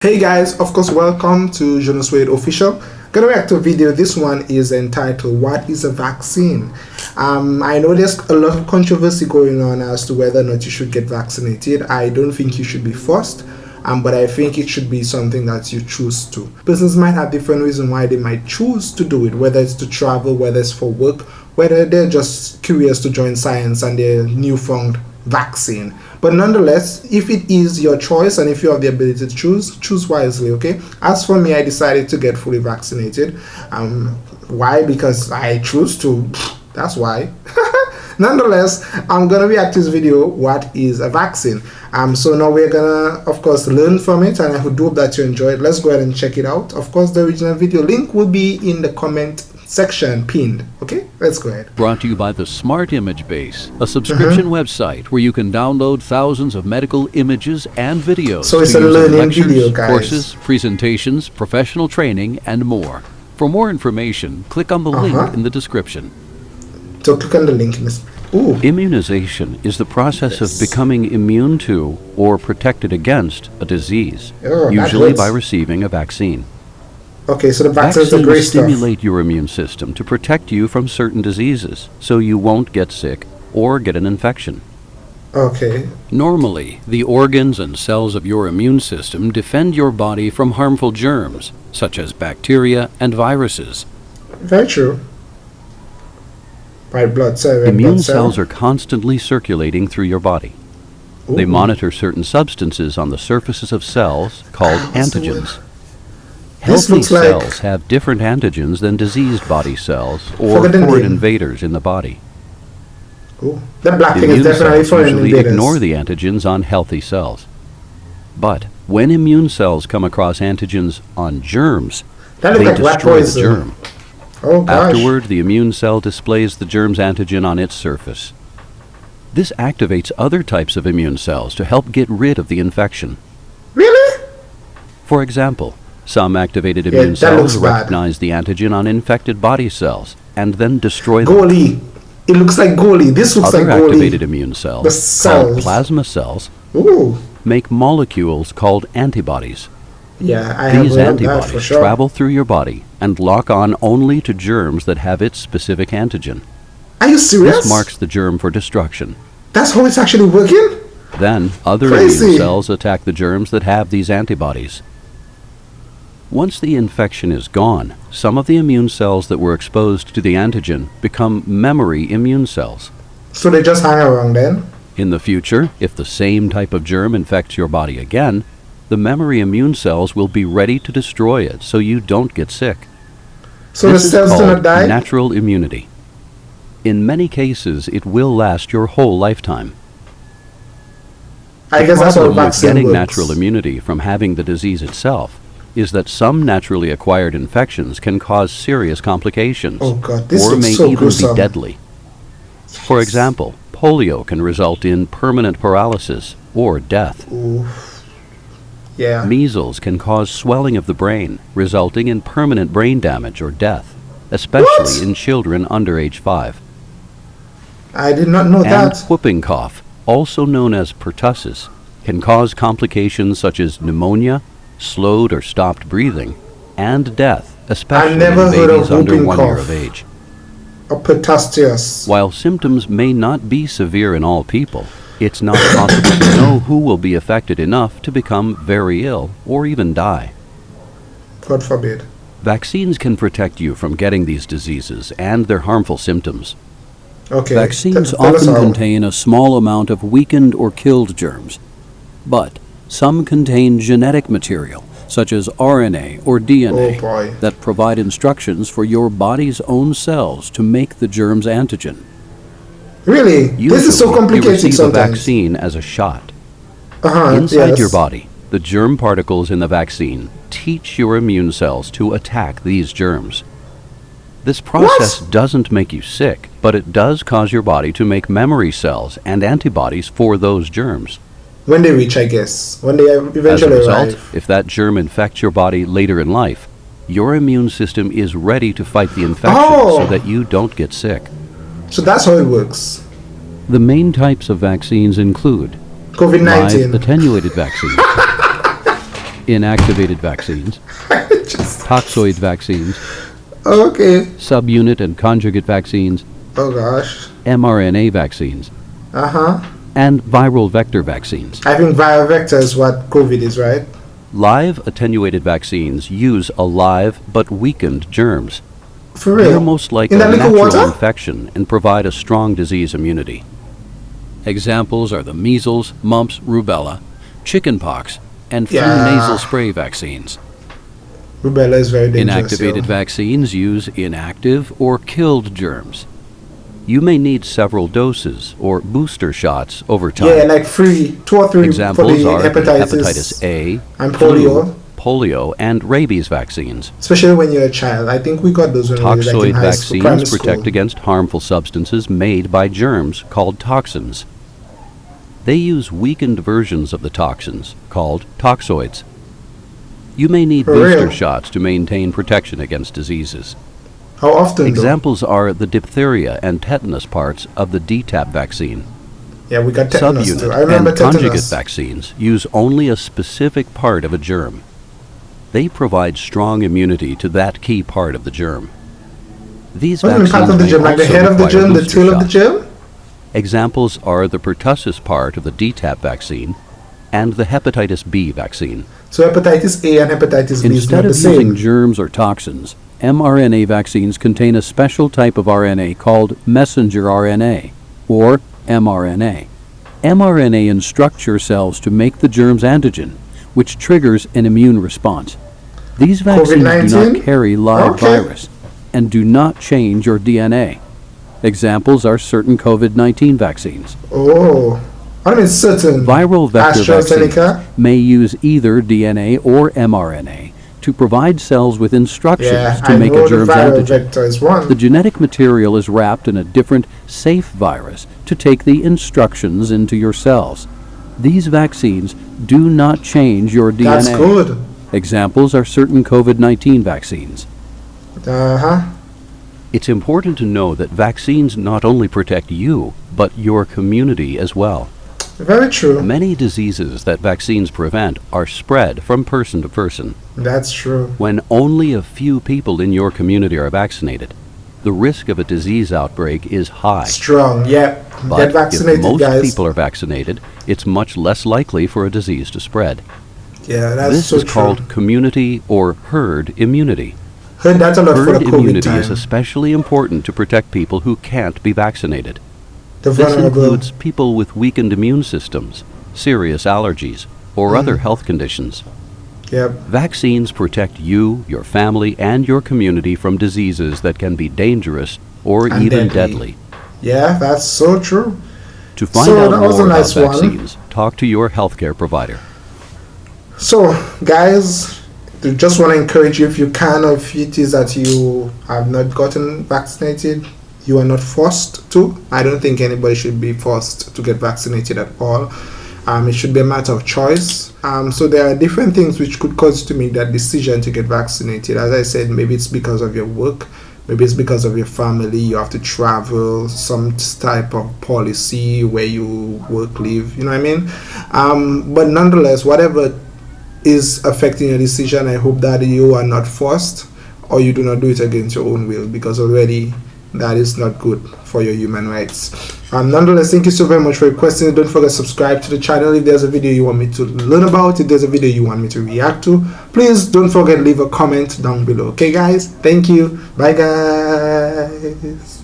Hey guys, of course welcome to Jonas Wade Official. Gonna react to a video. This one is entitled What is a Vaccine? Um, I know there's a lot of controversy going on as to whether or not you should get vaccinated. I don't think you should be forced. Um, but I think it should be something that you choose to. Persons might have different reasons why they might choose to do it, whether it's to travel, whether it's for work, whether they're just curious to join science and their newfound vaccine. But nonetheless, if it is your choice and if you have the ability to choose, choose wisely, okay? As for me, I decided to get fully vaccinated. Um, why? Because I choose to. That's why. nonetheless i'm gonna react to this video what is a vaccine um so now we're gonna of course learn from it and i hope that you enjoy it let's go ahead and check it out of course the original video link will be in the comment section pinned. Okay, let's go ahead. Brought to you by the Smart Image Base, a subscription uh -huh. website where you can download thousands of medical images and videos. So it's a learning lectures, video, guys. Courses, presentations, professional training, and more. For more information, click on the uh -huh. link in the description. So click on the link in this. Ooh. Immunization is the process yes. of becoming immune to or protected against a disease, oh, usually by receiving a vaccine. Okay, so the vaccines are great stimulate your immune system to protect you from certain diseases, so you won't get sick or get an infection. Okay. Normally, the organs and cells of your immune system defend your body from harmful germs, such as bacteria and viruses. Very true. White blood cell. Immune blood cells cell. are constantly circulating through your body. Ooh. They monitor certain substances on the surfaces of cells called antigens. Healthy cells like have different antigens than diseased body cells or foreign invaders in the body. Ooh, that black thing is definitely foreign usually invaders. ignore the antigens on healthy cells. But when immune cells come across antigens on germs, they like destroy the germ. Oh, Afterward, the immune cell displays the germ's antigen on its surface. This activates other types of immune cells to help get rid of the infection. Really? For example, some activated yeah, immune cells recognize the antigen on infected body cells and then destroy them. Goalie. It looks like goalie. This looks Other like goalie. activated immune cells, the cells. called plasma cells, Ooh. make molecules called antibodies. Yeah, I These antibodies sure. travel through your body and lock on only to germs that have its specific antigen. Are you serious? This marks the germ for destruction. That's how it's actually working? Then, other Crazy. immune cells attack the germs that have these antibodies. Once the infection is gone, some of the immune cells that were exposed to the antigen become memory immune cells. So they just hang around then? In the future, if the same type of germ infects your body again, the memory immune cells will be ready to destroy it so you don't get sick. So this the cells do not die? natural immunity. In many cases, it will last your whole lifetime. I the guess that's what vaccine getting works. natural immunity from having the disease itself is that some naturally acquired infections can cause serious complications oh God, or may so even gruesome. be deadly. For example, polio can result in permanent paralysis or death. Yeah. Measles can cause swelling of the brain, resulting in permanent brain damage or death, especially what? in children under age 5. I did not know and that. whooping cough, also known as pertussis, can cause complications such as pneumonia, slowed or stopped breathing, and death, especially in babies under one year of age. While symptoms may not be severe in all people, it's not possible to know who will be affected enough to become very ill or even die. God forbid. Vaccines can protect you from getting these diseases and their harmful symptoms. Okay. Vaccines often contain a small amount of weakened or killed germs, but some contain genetic material, such as RNA or DNA, oh that provide instructions for your body's own cells to make the germ's antigen. Really? Usually, this is so complicated you receive sometimes. a vaccine as a shot. Uh-huh, Inside yes. your body, the germ particles in the vaccine teach your immune cells to attack these germs. This process what? doesn't make you sick, but it does cause your body to make memory cells and antibodies for those germs. When they reach, I guess. When they eventually As a result, arrive. if that germ infects your body later in life, your immune system is ready to fight the infection oh. so that you don't get sick. So that's how it works. The main types of vaccines include COVID-19 live attenuated vaccines, inactivated vaccines, toxoid vaccines, okay. subunit and conjugate vaccines, Oh gosh. mRNA vaccines, Uh huh. And viral vector vaccines. I think viral vector is what COVID is, right? Live attenuated vaccines use alive but weakened germs. For real? They're most like In a natural water? infection and provide a strong disease immunity. Examples are the measles, mumps, rubella, chickenpox, and flu Yeah. nasal spray vaccines. Rubella is very dangerous. Inactivated vaccines use inactive or killed germs. You may need several doses or booster shots over time. Yeah, like three, two or three Examples for the are hepatitis, hepatitis A, and flu, polio. polio, and rabies vaccines. especially when you're a child. I think we got those when we were like in Toxoid high school, vaccines protect school. against harmful substances made by germs called toxins. They use weakened versions of the toxins called toxoids. You may need For booster real? shots to maintain protection against diseases. How often? though? Examples are the diphtheria and tetanus parts of the DTaP vaccine. Yeah, we got tetanus too. I remember and conjugate vaccines use only a specific part of a germ. They provide strong immunity to that key part of the germ. These What do you mean vaccines part of the germ? Like the head of the germ, the tail of the germ? Examples are the pertussis part of the DTaP vaccine and the hepatitis B vaccine. So hepatitis A and hepatitis B is Instead not the of using same. germs or toxins, mRNA vaccines contain a special type of RNA called messenger RNA, or mRNA. mRNA instructs your cells to make the germ's antigen, which triggers an immune response. These vaccines do not carry live Okay. virus and do not change your DNA. Examples are certain COVID 19 vaccines. Oh, I mean certain. Viral vector vaccines may use either DNA or mRNA to provide cells with instructions Yeah, to I make a the germ's antigen. vector is one. The genetic material is wrapped in a different, safe virus to take the instructions into your cells. These vaccines do not change your DNA. That's good. Examples are certain COVID 19 vaccines. Uh huh. It's important to know that vaccines not only protect you, but your community as well. Very true. Many diseases that vaccines prevent are spread from person to person. That's true. When only a few people in your community are vaccinated, the risk of a disease outbreak is high. Strong. Yeah. But Get if most guys. people are vaccinated, it's much less likely for a disease to spread. yeah, that's this so is true. called community or herd immunity. Heard that a lot for Herd the COVID immunity time. is especially important to protect people who can't be vaccinated. The This vulnerable. includes people with weakened immune systems, serious allergies, or Mm. other health conditions. Yep. Vaccines protect you, your family, and your community from diseases that can be dangerous or And even deadly. deadly. Yeah, that's so true. To find So out more nice about one. vaccines, talk to your healthcare provider. So, guys, I just want to encourage you if you can, or if it is that you have not gotten vaccinated, you are not forced to. I don't think anybody should be forced to get vaccinated at all. Um, it should be a matter of choice. Um, so there are different things which could cause you to make that decision to get vaccinated. As I said, maybe it's because of your work, maybe it's because of your family. You have to travel, some type of policy where you work, live. You know what I mean? Um, but nonetheless, whatever is affecting your decision, I hope that you are not forced or you do not do it against your own will because already that is not good for your human rights. Um, nonetheless, thank you so very much for your questions. Don't forget subscribe to the channel if there's a video you want me to learn about, if there's a video you want me to react to. Please don't forget leave a comment down below. Okay, guys? Thank you. Bye, guys.